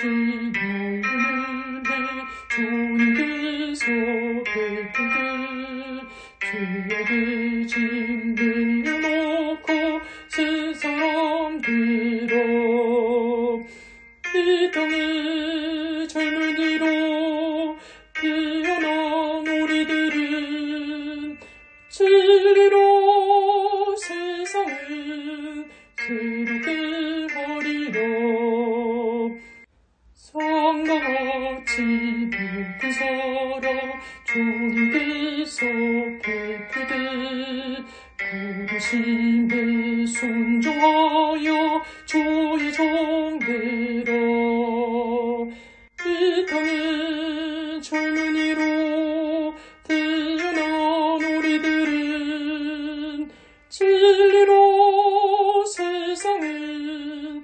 주신 은혜 주님께서 베푼 게 죄악의 짐 늘려놓고 세 사람들아 이 땅의 젊은이로 피어난 우리들은 진리로 세상을 새롭 같이 높은 사랑 주님께서 베푸되 부르심에 순종하여 주의 종되라 이 땅의 젊은이로 태어난 우리들은 진리로 세상을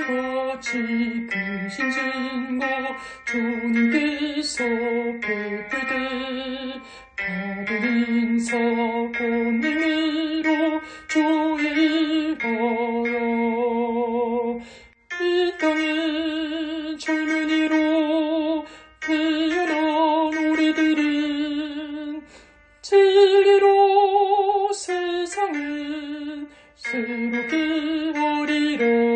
지고 지으신 증거 주님께서 베풀때 받은 인사본능으로 주의 일하여. 이 땅의 젊은이로 태어난 우리들은 진리로 세상을 새롭게